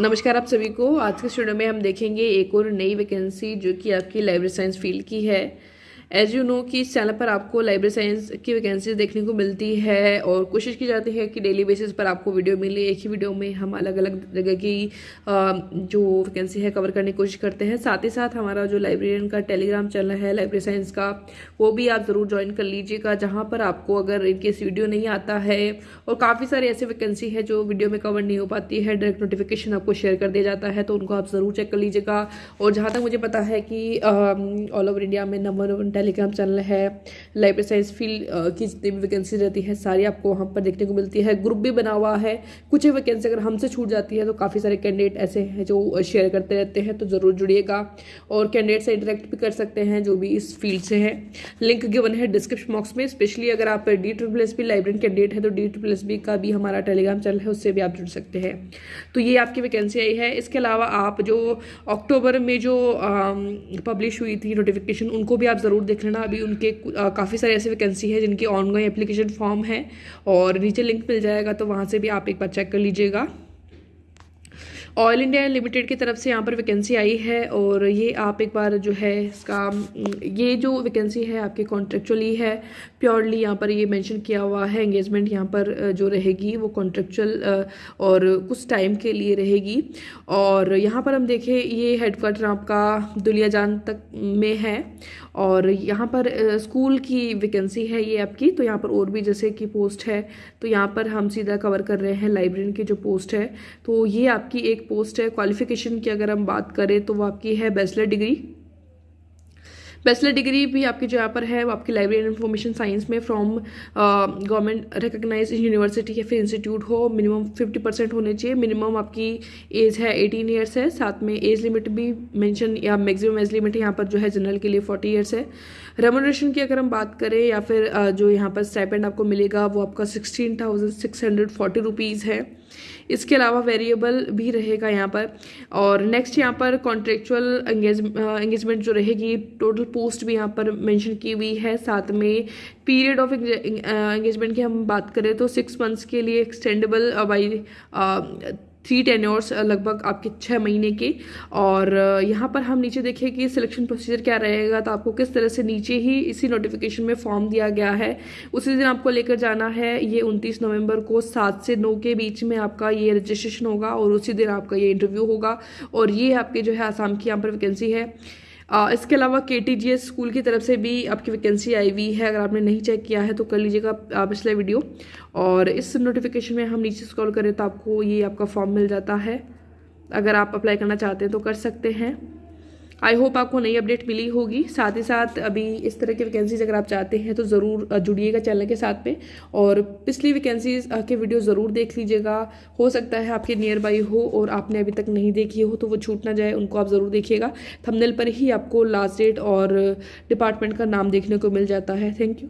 नमस्कार आप सभी को। आज के स्टूडियो में हम देखेंगे एक और नई वैकेंसी जो कि आपकी लाइब्रेरी साइंस फ़ील्ड की है। एज यू नो कि इस चैनल पर आपको लाइब्रेरी साइंस की वैकेंसीज देखने को मिलती है और कोशिश की जाती है कि डेली बेसिस पर आपको वीडियो मिले। एक ही वीडियो में हम अलग अलग जगह की जो वैकेंसी है कवर करने की कोशिश करते हैं। साथ ही साथ हमारा जो लाइब्रेरियन का टेलीग्राम चैनल है लाइब्रेरी साइंस का, वो भी आप ज़रूर ज्वाइन कर लीजिएगा, जहाँ पर आपको अगर इनकेस वीडियो नहीं आता है और काफ़ी सारी ऐसे वैकेंसी है जो वीडियो में कवर नहीं हो पाती है डायरेक्ट नोटिफिकेशन आपको शेयर कर दिया जाता है तो उनको आप ज़रूर चेक कर लीजिएगा। और जहाँ तक मुझे पता है कि ऑल ओवर इंडिया में नंबर वन टेलीग्राम चैनल है लाइब्रेरी साइंस फ़ील्ड की जितनी भी वैकेंसी रहती है, सारी आपको वहाँ पर देखने को मिलती है। ग्रुप भी बना हुआ है। कुछ वैकेंसी अगर हमसे छूट जाती है तो काफ़ी सारे कैंडिडेट ऐसे हैं जो शेयर करते रहते हैं तो ज़रूर जुड़िएगा। और कैंडिडेट से इंटरेक्ट भी कर सकते हैं, जो भी इस फ़ील्ड से हैं। लिंक गिवन है डिस्क्रिप्शन बॉक्स में। स्पेशली अगर आप D triple S P library candidate है तो डी ट्रिपल एस बी का भी हमारा टेलीग्राम चैनल है, उससे भी आप जुड़ सकते हैं। तो ये आपकी वैकेंसी आई है। इसके अलावा आप जो अक्टूबर में जो पब्लिश हुई थी नोटिफिकेशन उनको भी आप ज़रूर देख लेना, अभी उनके काफ़ी सारे ऐसे वैकेंसी है जिनकी ऑनलाइन एप्लीकेशन फॉर्म है और नीचे लिंक मिल जाएगा तो वहाँ से भी आप एक बार चेक कर लीजिएगा। ऑयल इंडिया लिमिटेड की तरफ़ से यहाँ पर वैकेंसी आई है और ये आप एक बार जो है इसका, ये जो वैकेंसी है आपके कॉन्ट्रेक्चुअली है प्योरली यहाँ पर ये मेंशन किया हुआ है एंगेजमेंट यहाँ पर जो रहेगी वो कॉन्ट्रेक्चुअल और कुछ टाइम के लिए रहेगी। और यहाँ पर हम देखें, ये हेडक्वार्टर आपका दुलिया जान तक में है और यहाँ पर स्कूल की वैकेंसी है ये आपकी तो यहाँ पर और भी जैसे कि पोस्ट है तो यहाँ पर हम सीधा कवर कर रहे हैं लाइब्रेरी की जो पोस्ट है तो ये आपकी एक पोस्ट है क्वालिफिकेशन की अगर हम बात करें तो वो आपकी है बैचलर डिग्री बैचलर डिग्री भी आपकी जो यहाँ पर है वो आपकी लाइब्रेरी एंड इन्फॉर्मेशन साइंस में फ्रॉम गवर्नमेंट रिकग्नाइज यूनिवर्सिटी या फिर इंस्टीट्यूट हो मिनिमम फिफ्टी परसेंट होने चाहिए। मिनिमम आपकी एज है एटीन ईयर्स है साथ में एज लिमिट भी मैंशन या मैक्सिमम एज लिमिट यहाँ पर जो है जनरल के लिए फोर्टी ईयर्स है। रेमोनेशन की अगर हम बात करें या फिर uh, जो यहाँ पर स्टाइपेंड आपको मिलेगा वो आपका sixteen thousand six hundred forty rupees है। इसके अलावा वेरिएबल भी रहेगा यहाँ पर। और नेक्स्ट यहाँ पर कॉन्ट्रेक्चुअल एंगेजमेंट जो रहेगी टोटल पोस्ट भी यहाँ पर मेंशन की हुई है। साथ में पीरियड ऑफ़ एंगेजमेंट की हम बात करें तो सिक्स मंथ्स के लिए एक्सटेंडेबल बाई थ्री टेन्योर्स लगभग आपके छः महीने के। और यहाँ पर हम नीचे देखें कि सिलेक्शन प्रोसीजर क्या रहेगा तो आपको किस तरह से नीचे ही इसी नोटिफिकेशन में फॉर्म दिया गया है। उसी दिन आपको लेकर जाना है, ये उनतीस नवंबर को सात से नौ के बीच में आपका ये रजिस्ट्रेशन होगा और उसी दिन आपका ये इंटरव्यू होगा। और ये आपके जो है आसाम की यहाँ पर वैकेंसी है। इसके अलावा के टी स्कूल की तरफ़ से भी आपकी वैकेंसी आई हुई है। अगर आपने नहीं चेक किया है तो कर लीजिएगा पिछले वीडियो और इस नोटिफिकेशन में हम नीचे स्क्रॉल करें तो आपको ये आपका फॉर्म मिल जाता है। अगर आप अप्लाई करना चाहते हैं तो कर सकते हैं। आई होप आपको नई अपडेट मिली होगी। साथ ही साथ अभी इस तरह की वैकेंसीज अगर आप चाहते हैं तो ज़रूर जुड़िएगा चैनल के साथ में। और पिछली वैकेंसीज के वीडियो ज़रूर देख लीजिएगा। हो सकता है आपके नियर बाई हो और आपने अभी तक नहीं देखी हो तो वो छूट ना जाए, उनको आप ज़रूर देखिएगा। थंबनेल पर ही आपको लास्ट डेट और डिपार्टमेंट का नाम देखने को मिल जाता है। Thank you